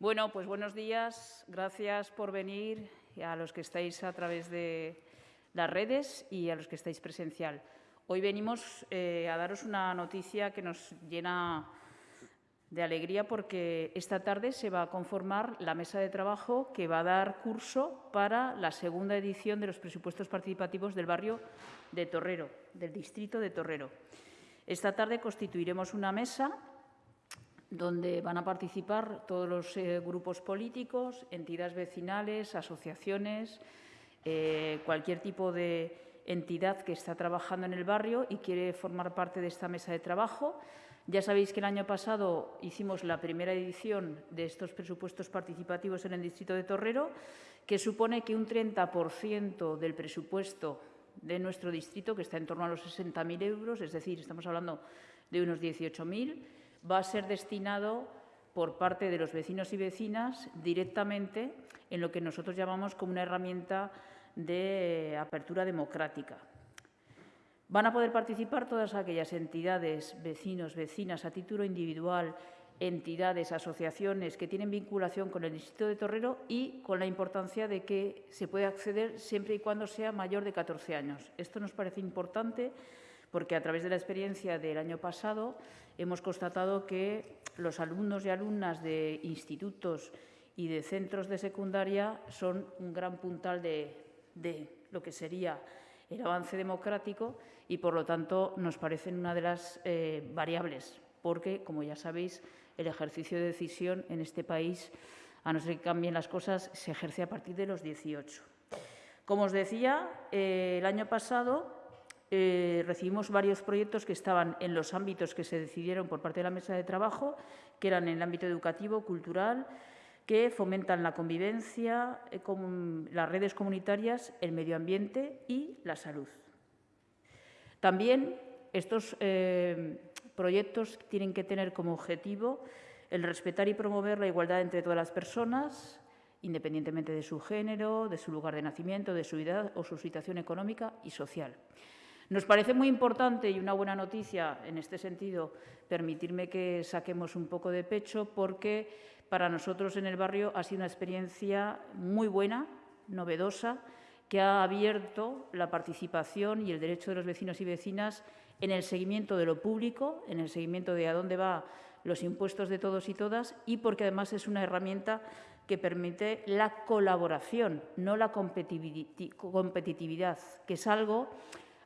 Bueno, pues buenos días. Gracias por venir a los que estáis a través de las redes y a los que estáis presencial. Hoy venimos eh, a daros una noticia que nos llena de alegría porque esta tarde se va a conformar la mesa de trabajo que va a dar curso para la segunda edición de los presupuestos participativos del barrio de Torrero, del distrito de Torrero. Esta tarde constituiremos una mesa donde van a participar todos los eh, grupos políticos, entidades vecinales, asociaciones, eh, cualquier tipo de entidad que está trabajando en el barrio y quiere formar parte de esta mesa de trabajo. Ya sabéis que el año pasado hicimos la primera edición de estos presupuestos participativos en el distrito de Torrero, que supone que un 30% del presupuesto de nuestro distrito, que está en torno a los 60.000 euros, es decir, estamos hablando de unos 18.000, va a ser destinado por parte de los vecinos y vecinas directamente en lo que nosotros llamamos como una herramienta de apertura democrática. Van a poder participar todas aquellas entidades, vecinos, vecinas, a título individual, entidades, asociaciones que tienen vinculación con el Distrito de Torrero y con la importancia de que se puede acceder siempre y cuando sea mayor de 14 años. Esto nos parece importante porque a través de la experiencia del año pasado hemos constatado que los alumnos y alumnas de institutos y de centros de secundaria son un gran puntal de, lo que sería el avance democrático y, por lo tanto, nos parecen una de las eh, variables, porque, como ya sabéis, el ejercicio de decisión en este país, a no ser que cambien las cosas, se ejerce a partir de los 18. Como os decía, eh, el año pasado eh, recibimos varios proyectos que estaban en los ámbitos que se decidieron por parte de la mesa de trabajo, que eran el ámbito educativo, cultural, que fomentan la convivencia, eh, las redes comunitarias, el medio ambiente y la salud. También estos eh, proyectos tienen que tener como objetivo el respetar y promover la igualdad entre todas las personas, independientemente de su género, de su lugar de nacimiento, de su edad o su situación económica y social. Nos parece muy importante y una buena noticia en este sentido permitirme que saquemos un poco de pecho porque para nosotros en el barrio ha sido una experiencia muy buena, novedosa, que ha abierto la participación y el derecho de los vecinos y vecinas en el seguimiento de lo público, en el seguimiento de a dónde van los impuestos de todos y todas y porque además es una herramienta que permite la colaboración, no la competitividad, que es algo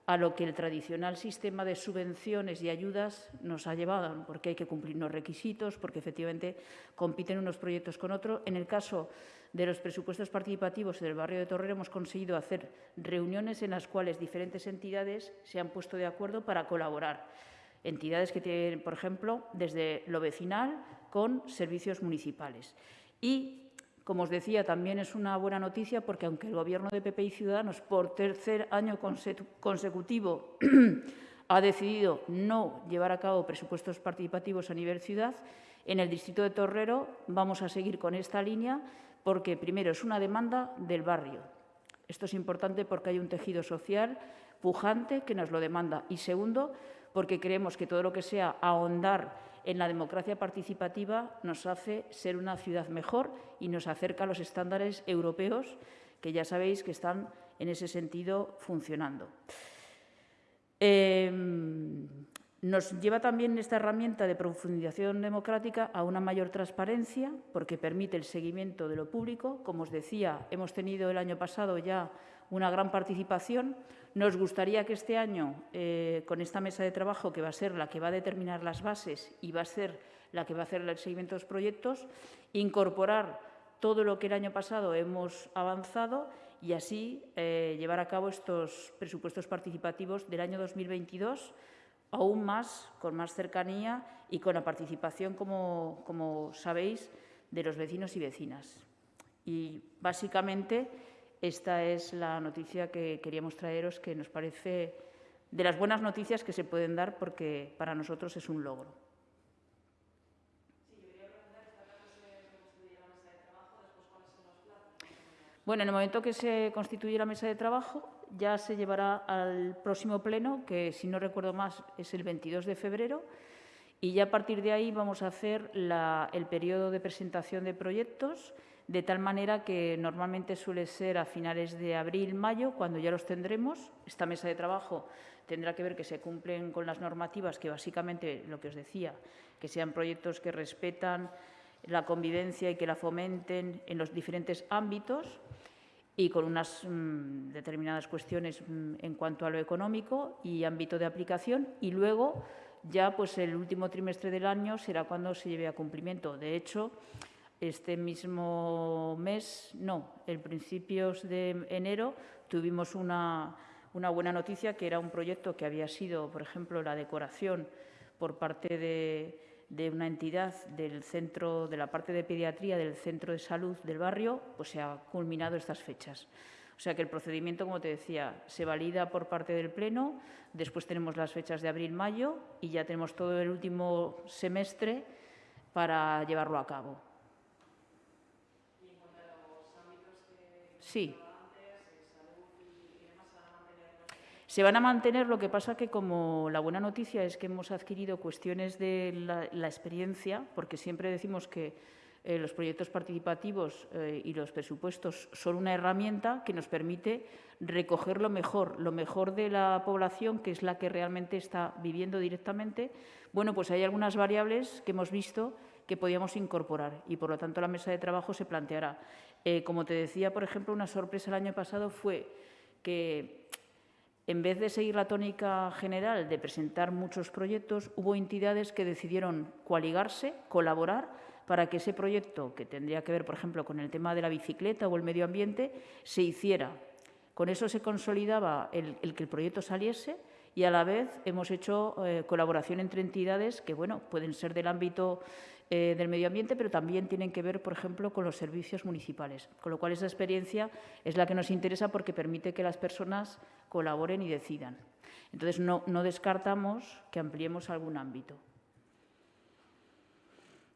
a lo que el tradicional sistema de subvenciones y ayudas nos ha llevado, porque hay que cumplir unos requisitos, porque efectivamente compiten unos proyectos con otros. En el caso de los presupuestos participativos del barrio de Torrero hemos conseguido hacer reuniones en las cuales diferentes entidades se han puesto de acuerdo para colaborar. Entidades que tienen, por ejemplo, desde lo vecinal con servicios municipales. Y como os decía, también es una buena noticia porque aunque el Gobierno de PP y Ciudadanos por tercer año consecutivo ha decidido no llevar a cabo presupuestos participativos a nivel ciudad, en el distrito de Torrero vamos a seguir con esta línea porque, primero, es una demanda del barrio. Esto es importante porque hay un tejido social pujante que nos lo demanda. Y segundo, porque creemos que todo lo que sea ahondar en la democracia participativa nos hace ser una ciudad mejor y nos acerca a los estándares europeos que ya sabéis que están en ese sentido funcionando. Em, nos lleva también esta herramienta de profundización democrática a una mayor transparencia porque permite el seguimiento de lo público. Como os decía, hemos tenido el año pasado ya una gran participación. Nos gustaría que este año, eh, con esta mesa de trabajo, que va a ser la que va a determinar las bases y va a ser la que va a hacer el seguimiento de los proyectos, incorporar todo lo que el año pasado hemos avanzado y así eh, llevar a cabo estos presupuestos participativos del año 2022 aún más, con más cercanía y con la participación, como, como sabéis, de los vecinos y vecinas. Y básicamente esta es la noticia que queríamos traeros, que nos parece de las buenas noticias que se pueden dar porque para nosotros es un logro. Bueno, en el momento que se constituye la mesa de trabajo, ya se llevará al próximo pleno, que si no recuerdo más es el 22 de febrero, Y ya a partir de ahí vamos a hacer el periodo de presentación de proyectos, de tal manera que normalmente suele ser a finales de abril, mayo, cuando ya los tendremos. Esta mesa de trabajo tendrá que ver que se cumplen con las normativas, que básicamente, lo que os decía, que sean proyectos que respetan la convivencia y que la fomenten en los diferentes ámbitos y con unas mm, determinadas cuestiones mm, en cuanto a lo económico y ámbito de aplicación. Y luego, ya pues el último trimestre del año será cuando se lleve a cumplimiento. De hecho, este mismo mes, no, en principios de enero, tuvimos una, una buena noticia, que era un proyecto que había sido, por ejemplo, la decoración por parte de, de una entidad del centro, de la parte de pediatría del centro de salud del barrio, pues se ha culminado estas fechas. O sea que el procedimiento, como te decía, se valida por parte del Pleno, después tenemos las fechas de abril-mayo y ya tenemos todo el último semestre para llevarlo a cabo. Sí. Se van a mantener, lo que pasa que como la buena noticia es que hemos adquirido cuestiones de la, experiencia, porque siempre decimos que eh, los proyectos participativos eh, y los presupuestos son una herramienta que nos permite recoger lo mejor, lo mejor de la población, que es la que realmente está viviendo directamente. Bueno, pues hay algunas variables que hemos visto que podíamos incorporar y, por lo tanto, la mesa de trabajo se planteará. Eh, como te decía, por ejemplo, una sorpresa el año pasado fue que en vez de seguir la tónica general de presentar muchos proyectos, hubo entidades que decidieron coaligarse, colaborar, para que ese proyecto, que tendría que ver, por ejemplo, con el tema de la bicicleta o el medio ambiente, se hiciera. Con eso se consolidaba el, que el proyecto saliese y a la vez hemos hecho eh, colaboración entre entidades que, bueno, pueden ser del ámbito eh, del medio ambiente, pero también tienen que ver, por ejemplo, con los servicios municipales. Con lo cual, esa experiencia es la que nos interesa porque permite que las personas colaboren y decidan. Entonces, no, no descartamos que ampliemos algún ámbito.